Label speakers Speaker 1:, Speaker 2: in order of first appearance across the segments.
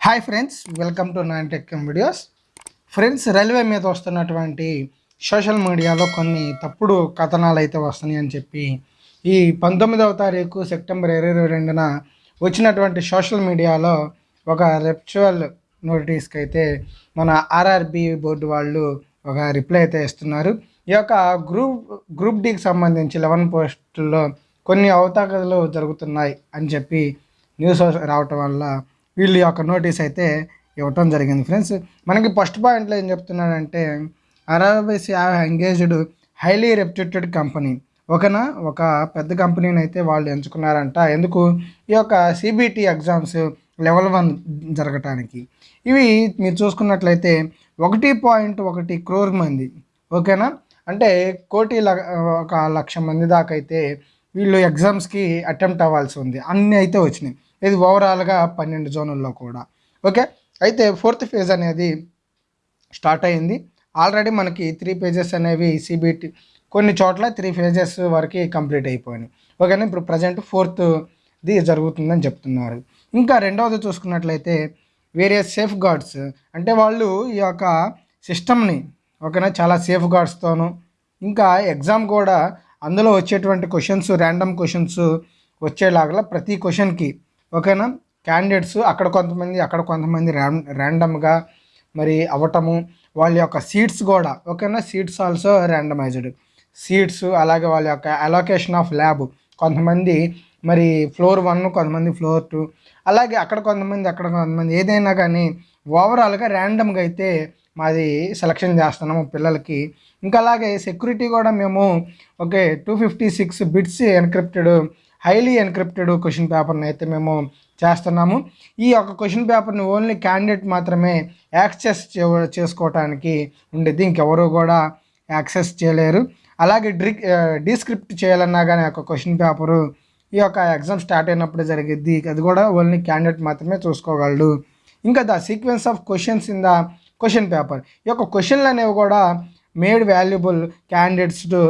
Speaker 1: Hi friends welcome to nine tech videos friends railway మీద వస్తున్నటువంటి social మీడియాలో కొన్ని తప్పుడు కథనాలు అయితే వస్తున్నాయి అని చెప్పి ఈ పంతొమ్మిదవ తారీఖు సెప్టెంబర్ ఇరవై రెండున వచ్చినటువంటి సోషల్ మీడియాలో ఒక రెప్చువల్ నోటీస్కి అయితే మన ఆర్ఆర్బి బోర్డు వాళ్ళు ఒక రిప్లై అయితే ఇస్తున్నారు. ఈ యొక్క గ్రూప్ గ్రూప్ డీకి సంబంధించి లెవెన్ పోస్టుల్లో కొన్ని అవతాకలు జరుగుతున్నాయి అని చెప్పి న్యూస్ రావటం వల్ల వీళ్ళు యొక్క నోటీస్ అయితే ఇవ్వటం జరిగింది. ఫ్రెండ్స్ మనకి ఫస్ట్ పాయింట్లో ఏం చెప్తున్నాడంటే అరబైస్ ఎంగేజ్డ్ హైలీ రెప్యూటెడ్ కంపెనీ. ఓకేనా? ఒక పెద్ద కంపెనీని అయితే వాళ్ళు ఎంచుకున్నారంట. ఎందుకు? ఈ యొక్క సిబిటి ఎగ్జామ్స్ లెవెల్ వన్ జరగటానికి. ఇవి మీరు చూసుకున్నట్లయితే ఒకటి పాయింట్ ఒకటి క్రోర్ మంది. ఓకేనా? అంటే కోటి ల- ఒక లక్ష మంది దాకా అయితే వీళ్ళు ఎగ్జామ్స్కి అటెంప్ట్ అవ్వాల్సి ఉంది. అన్నీ అయితే వచ్చినాయి. ఇది ఓవరాల్గా పన్నెండు జోనుల్లో కూడా. ఓకే? అయితే ఫోర్త్ ఫేజ్ అనేది స్టార్ట్ అయింది. ఆల్రెడీ మనకి త్రీ పేజెస్ అనేవి సిబిటి కొన్ని చోట్ల త్రీ పేజెస్ వరకు కంప్లీట్ అయిపోయినాయి. ఓకేనా? ఇప్పుడు ప్రజెంట్ ఫోర్త్ది జరుగుతుందని చెప్తున్నారు. ఇంకా రెండవది చూసుకున్నట్లయితే వేరే సేఫ్ గార్డ్స్. అంటే వాళ్ళు ఈ యొక్క సిస్టమ్ని ఓకేనా? చాలా సేఫ్ గార్డ్స్తోనూ ఇంకా ఎగ్జామ్ కూడా అందులో వచ్చేటువంటి క్వశ్చన్స్ ర్యాండమ్ క్వశ్చన్స్ వచ్చేలాగా ప్రతి క్వశ్చన్కి ఓకేనా? క్యాండిడేట్స్ అక్కడ కొంతమంది అక్కడ కొంతమంది ర్యాండమ్గా మరి అవ్వటము వాళ్ళ యొక్క సీట్స్ కూడా ఓకేనా? సీట్స్ ఆల్సో ర్యాండమైజ్డ్ సీట్స్ అలాగే వాళ్ళ యొక్క అలొకేషన్ ఆఫ్ ల్యాబ్ కొంతమంది మరి ఫ్లోర్ వన్ కొంతమంది ఫ్లోర్ టూ అలాగే అక్కడ కొంతమంది అక్కడ కొంతమంది. ఏదైనా కానీ ఓవరాల్గా ర్యాండమ్గా అయితే మాది సెలక్షన్ చేస్తున్నాము పిల్లలకి. ఇంకా అలాగే సెక్యూరిటీ కూడా మేము okay two fifty six bits encrypted highly encrypted question పేపర్ని అయితే మేము చేస్తున్నాము. ఈ యొక్క క్వశ్చన్ పేపర్ని ఓన్లీ క్యాండిడేట్ మాత్రమే యాక్సెస్ చేసుకోవటానికి ఉండేది. ఇంకెవరు కూడా యాక్సెస్ చేయలేరు. అలాగే డ్రి డిస్క్రిప్ట్ చేయాలన్నా కానీ ఒక క్వశ్చన్ పేపరు ఈ యొక్క ఎగ్జామ్ స్టార్ట్ అయినప్పుడు జరిగిద్ది. అది కూడా ఓన్లీ క్యాండిడేట్ మాత్రమే చూసుకోగలడు. ఇంకా the sequence of questions in the question paper. ఈ యొక్క క్వశ్చన్లు అనేవి కూడా made valuable candidates to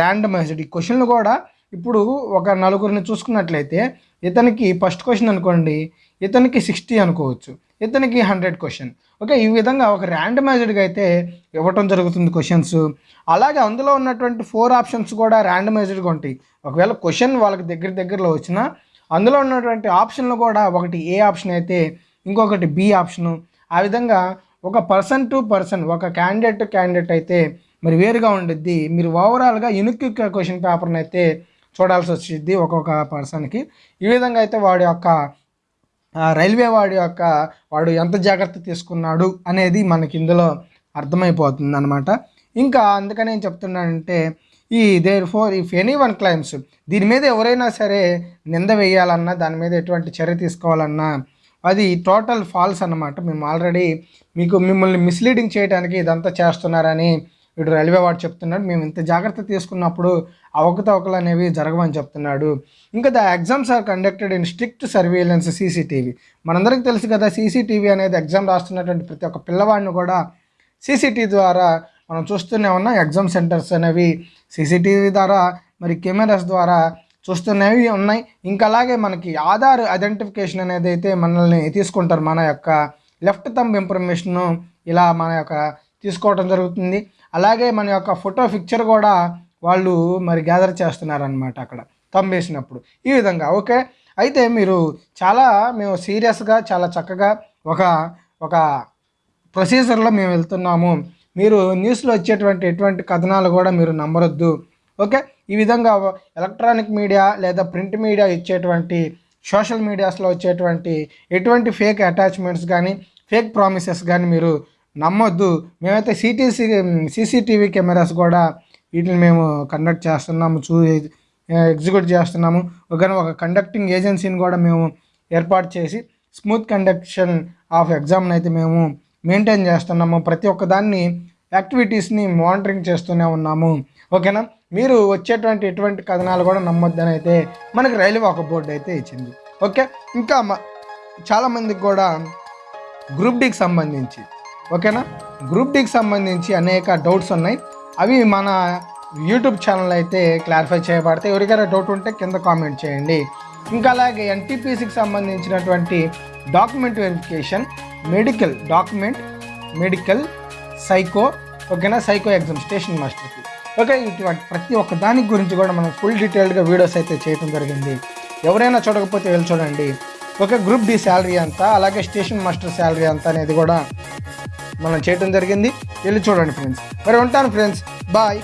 Speaker 1: randomized. ఈ క్వశ్చన్లు కూడా ఇప్పుడు ఒక నలుగురిని చూసుకున్నట్లయితే ఇతనికి ఫస్ట్ క్వశ్చన్ అనుకోండి ఇతనికి సిక్స్టీ అనుకోవచ్చు ఇతనికి హండ్రెడ్ క్వశ్చన్ ఓకే ఈ విధంగా ఒక ర్యాండమైజ్డ్గా అయితే ఇవ్వటం జరుగుతుంది క్వశ్చన్స్ అలాగే అందులో ఉన్నటువంటి ఫోర్ ఆప్షన్స్ కూడా ర్యాండమైజ్డ్గా ఉంటాయి. ఒకవేళ క్వశ్చన్ వాళ్ళకి దగ్గర దగ్గరలో వచ్చినా అందులో ఉన్నటువంటి ఆప్షన్లు కూడా ఒకటి ఏ ఆప్షన్ అయితే ఇంకొకటి బి ఆప్షను ఆ విధంగా ఒక పర్సన్ టు పర్సన్ ఒక క్యాండిడేట్ టు క్యాండిడేట్ అయితే మరి వేరుగా ఉండిద్ది. మీరు ఓవరాల్గా యునిక్ క్వశ్చన్ పేపర్ని అయితే చూడాల్సి వచ్చింది ఒక్కొక్క పర్సన్కి. ఈ విధంగా అయితే వాడి యొక్క రైల్వే వాడి యొక్క వాడు ఎంత జాగ్రత్త తీసుకున్నాడు అనేది మనకి ఇందులో అర్థమైపోతుంది అనమాట ఇంకా అందుకని ఏం చెప్తున్నానంటే ఈ there for if anyone claims దీని మీద ఎవరైనా సరే నింద వేయాలన్నా దాని మీద ఎటువంటి చర్య తీసుకోవాలన్నా అది టోటల్ ఫాల్స్ అన్నమాట. మేము ఆల్రెడీ మీకు మిమ్మల్ని మిస్లీడింగ్ చేయడానికి ఇదంతా చేస్తున్నారని ఇటు రైల్వే వాడు చెప్తున్నాడు మేము ఇంత జాగ్రత్త తీసుకున్నప్పుడు అవకతవకలు అనేవి జరగవని చెప్తున్నాడు. ఇంకా the exams are conducted in strict surveillance CCTV. మనందరికీ తెలుసు కదా సీసీటీవీ అనేది ఎగ్జామ్ రాస్తున్నటువంటి ప్రతి ఒక్క పిల్లవాడిని కూడా సీసీటీవీ ద్వారా మనం చూస్తూనే ఉన్నాం. ఎగ్జామ్ సెంటర్స్ అనేవి సీసీటీవీ ద్వారా మరి కెమెరాస్ ద్వారా చూస్తున్నవి ఉన్నాయి. ఇంకా అలాగే మనకి ఆధార్ ఐడెంటిఫికేషన్ అనేది అయితే మనల్ని తీసుకుంటారు మన యొక్క లెఫ్ట్ థంబ్ ఇన్ఫర్మేషన్ ఇలా మన యొక్క తీసుకోవడం జరుగుతుంది. అలాగే మన యొక్క ఫోటో పిక్చర్ కూడా వాళ్ళు మరి గ్యాదర్ చేస్తున్నారనమాట అక్కడ థంబ్ వేసినప్పుడు ఈ విధంగా ఓకే? అయితే మీరు చాలా మేము సీరియస్గా చాలా చక్కగా ఒక ఒక ప్రొసీజర్లో మేము వెళ్తున్నాము. మీరు న్యూస్లో వచ్చేటువంటి ఎటువంటి కథనాలు కూడా మీరు నమ్మరొద్దు. ఓకే? ఈ విధంగా ఎలక్ట్రానిక్ మీడియా లేదా ప్రింట్ మీడియా ఇచ్చేటువంటి సోషల్ మీడియాస్లో వచ్చేటువంటి ఎటువంటి ఫేక్ అటాచ్మెంట్స్ కానీ ఫేక్ ప్రామిసెస్ కానీ మీరు నమ్మొద్దు. మేమైతే సిటీసీ సీసీటీవీ కెమెరాస్ కూడా వీటిని మేము కండక్ట్ చేస్తున్నాము చూ ఎగ్జిక్యూట్ చేస్తున్నాము. ఒక ఒక కండక్టింగ్ ఏజెన్సీని కూడా మేము ఏర్పాటు చేసి స్మూత్ కండక్షన్ ఆఫ్ ఎగ్జామ్ని అయితే మేము మెయింటైన్ చేస్తున్నాము. ప్రతి ఒక్క దాన్ని యాక్టివిటీస్ని మానిటరింగ్ చేస్తూనే ఉన్నాము. ఓకేనా? మీరు వచ్చేటువంటి ఎటువంటి కథనాలు కూడా నమ్మొద్దని అయితే మనకి రైల్వే ఒక బోర్డు అయితే ఇచ్చింది. ఓకే? ఇంకా మ- చాలామందికి కూడా గ్రూప్ డీకి సంబంధించి ఓకేనా? గ్రూప్ డీకి సంబంధించి అనేక డౌట్స్ ఉన్నాయి. అవి మన యూట్యూబ్ ఛానల్ అయితే క్లారిఫై చేయబడతాయి. ఎవరికైనా డౌట్ ఉంటే కింద కామెంట్ చేయండి. ఇంకా అలాగే ఎన్టీపీసీకి సంబంధించినటువంటి document verification medical document medical psycho ఓకేనా? సైకో ఎగ్జామ్ స్టేషన్ మాస్టర్కి ఓకే ఇటువంటి ప్రతి ఒక్క దాని గురించి కూడా మనం ఫుల్ డీటెయిల్డ్గా వీడియోస్ అయితే చేయడం జరిగింది. ఎవరైనా చూడకపోతే వెళ్ళి చూడండి. ఓకే గ్రూప్ డి శాలరీ అంతా అలాగే స్టేషన్ మాస్టర్ శాలరీ అంతా అనేది కూడా మనం చేయడం జరిగింది. వెళ్ళి చూడండి ఫ్రెండ్స్ మరి ఉంటాను ఫ్రెండ్స్ బాయ్